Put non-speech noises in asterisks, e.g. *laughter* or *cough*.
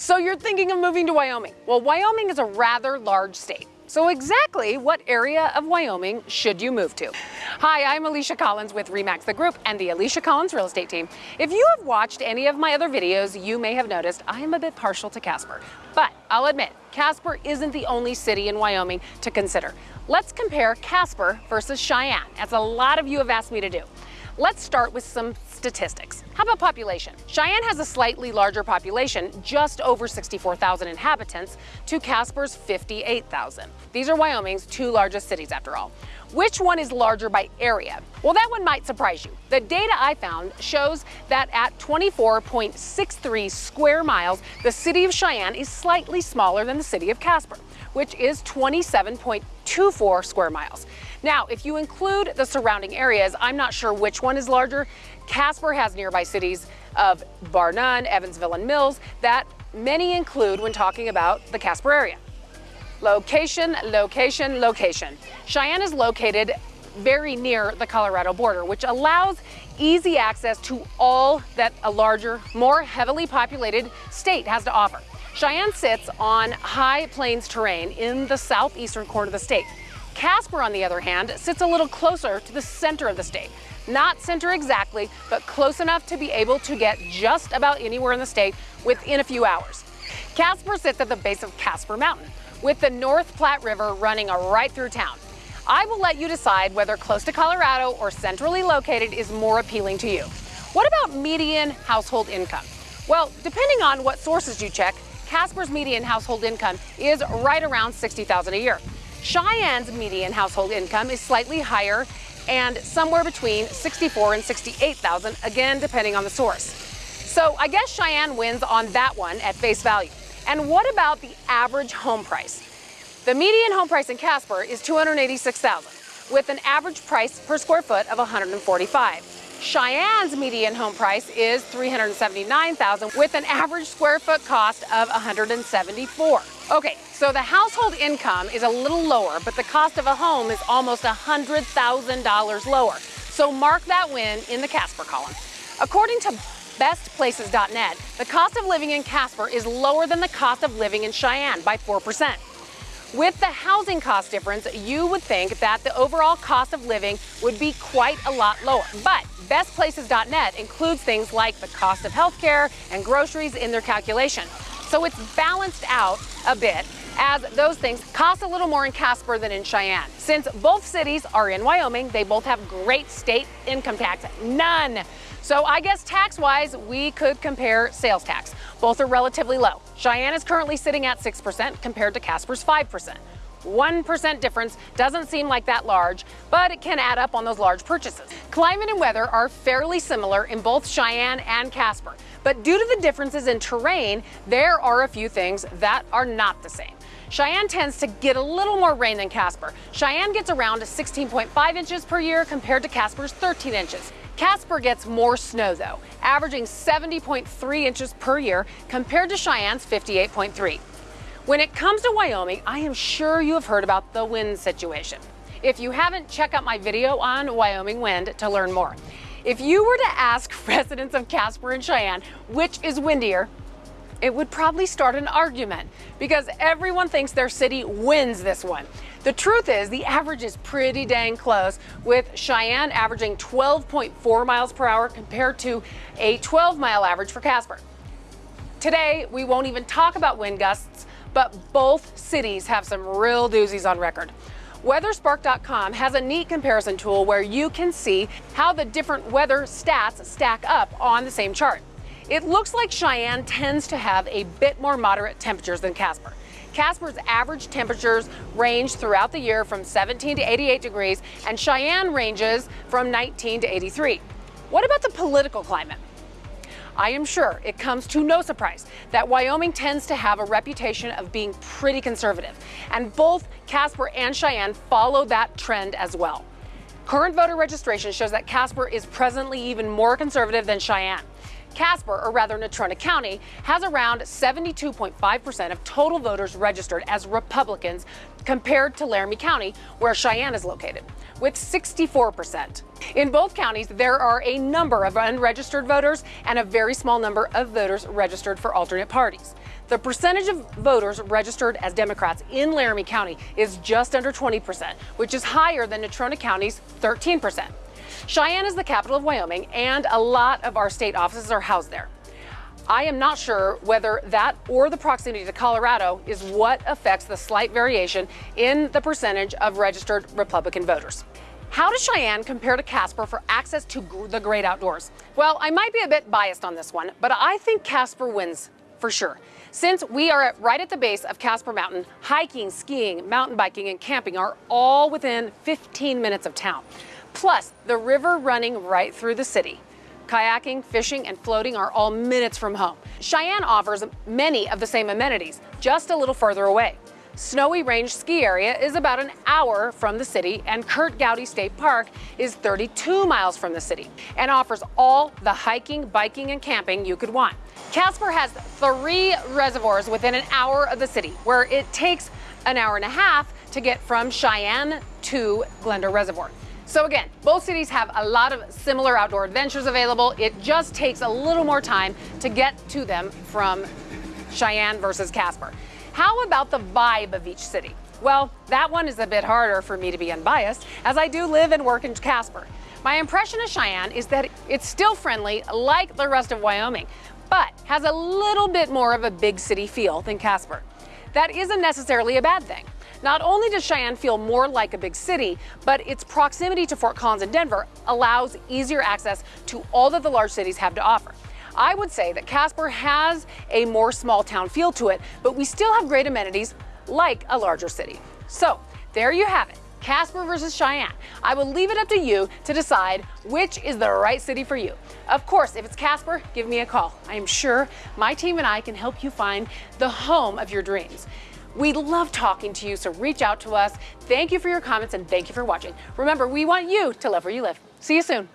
So you're thinking of moving to Wyoming. Well, Wyoming is a rather large state. So exactly what area of Wyoming should you move to? Hi, I'm Alicia Collins with REMAX The Group and the Alicia Collins Real Estate Team. If you have watched any of my other videos, you may have noticed I am a bit partial to Casper. But I'll admit, Casper isn't the only city in Wyoming to consider. Let's compare Casper versus Cheyenne, as a lot of you have asked me to do. Let's start with some statistics. How about population? Cheyenne has a slightly larger population, just over 64,000 inhabitants, to Casper's 58,000. These are Wyoming's two largest cities after all. Which one is larger by area? Well, that one might surprise you. The data I found shows that at 24.63 square miles, the city of Cheyenne is slightly smaller than the city of Casper, which is 27.24 square miles. Now, if you include the surrounding areas, I'm not sure which one is larger. Casper has nearby cities of Bar Nunn, Evansville, and Mills that many include when talking about the Casper area. Location, location, location. Cheyenne is located very near the Colorado border, which allows easy access to all that a larger, more heavily populated state has to offer. Cheyenne sits on high plains terrain in the southeastern corner of the state. Casper, on the other hand, sits a little closer to the center of the state. Not center exactly, but close enough to be able to get just about anywhere in the state within a few hours. Casper sits at the base of Casper Mountain, with the North Platte River running right through town. I will let you decide whether close to Colorado or centrally located is more appealing to you. What about median household income? Well, depending on what sources you check, Casper's median household income is right around 60,000 a year. Cheyenne's median household income is slightly higher and somewhere between 64 and 68,000, again, depending on the source. So I guess Cheyenne wins on that one at face value. And what about the average home price? The median home price in Casper is 286,000 with an average price per square foot of 145. Cheyenne's median home price is 379,000 with an average square foot cost of 174. Okay, so the household income is a little lower, but the cost of a home is almost $100,000 lower. So mark that win in the Casper column. According to bestplaces.net, the cost of living in Casper is lower than the cost of living in Cheyenne by 4%. With the housing cost difference, you would think that the overall cost of living would be quite a lot lower. But bestplaces.net includes things like the cost of healthcare and groceries in their calculation. So it's balanced out a bit as those things cost a little more in Casper than in Cheyenne. Since both cities are in Wyoming, they both have great state income tax. None. So I guess tax-wise, we could compare sales tax. Both are relatively low. Cheyenne is currently sitting at 6% compared to Casper's 5%. 1% difference doesn't seem like that large, but it can add up on those large purchases. Climate and weather are fairly similar in both Cheyenne and Casper, but due to the differences in terrain, there are a few things that are not the same. Cheyenne tends to get a little more rain than Casper. Cheyenne gets around 16.5 inches per year compared to Casper's 13 inches. Casper gets more snow though, averaging 70.3 inches per year compared to Cheyenne's 58.3. When it comes to Wyoming, I am sure you have heard about the wind situation. If you haven't, check out my video on Wyoming wind to learn more. If you were to ask *laughs* residents of Casper and Cheyenne which is windier, it would probably start an argument because everyone thinks their city wins this one. The truth is the average is pretty dang close with Cheyenne averaging 12.4 miles per hour compared to a 12 mile average for Casper. Today, we won't even talk about wind gusts, but both cities have some real doozies on record. WeatherSpark.com has a neat comparison tool where you can see how the different weather stats stack up on the same chart. It looks like Cheyenne tends to have a bit more moderate temperatures than Casper. Casper's average temperatures range throughout the year from 17 to 88 degrees, and Cheyenne ranges from 19 to 83. What about the political climate? I am sure it comes to no surprise that Wyoming tends to have a reputation of being pretty conservative, and both Casper and Cheyenne follow that trend as well. Current voter registration shows that Casper is presently even more conservative than Cheyenne. Casper, or rather Natrona County, has around 72.5% of total voters registered as Republicans compared to Laramie County, where Cheyenne is located, with 64%. In both counties, there are a number of unregistered voters and a very small number of voters registered for alternate parties. The percentage of voters registered as Democrats in Laramie County is just under 20%, which is higher than Natrona County's 13%. Cheyenne is the capital of Wyoming, and a lot of our state offices are housed there. I am not sure whether that or the proximity to Colorado is what affects the slight variation in the percentage of registered Republican voters. How does Cheyenne compare to Casper for access to the great outdoors? Well, I might be a bit biased on this one, but I think Casper wins for sure. Since we are right at the base of Casper Mountain, hiking, skiing, mountain biking, and camping are all within 15 minutes of town. Plus, the river running right through the city. Kayaking, fishing, and floating are all minutes from home. Cheyenne offers many of the same amenities, just a little further away. Snowy Range Ski Area is about an hour from the city, and Curt Gowdy State Park is 32 miles from the city and offers all the hiking, biking, and camping you could want. Casper has three reservoirs within an hour of the city, where it takes an hour and a half to get from Cheyenne to Glendora Reservoir. So again, both cities have a lot of similar outdoor adventures available. It just takes a little more time to get to them from Cheyenne versus Casper. How about the vibe of each city? Well, that one is a bit harder for me to be unbiased, as I do live and work in Casper. My impression of Cheyenne is that it's still friendly like the rest of Wyoming, but has a little bit more of a big city feel than Casper. That isn't necessarily a bad thing. Not only does Cheyenne feel more like a big city, but its proximity to Fort Collins and Denver allows easier access to all that the large cities have to offer. I would say that Casper has a more small town feel to it, but we still have great amenities like a larger city. So there you have it. Casper versus Cheyenne. I will leave it up to you to decide which is the right city for you. Of course, if it's Casper, give me a call. I am sure my team and I can help you find the home of your dreams. We love talking to you, so reach out to us. Thank you for your comments and thank you for watching. Remember, we want you to love where you live. See you soon.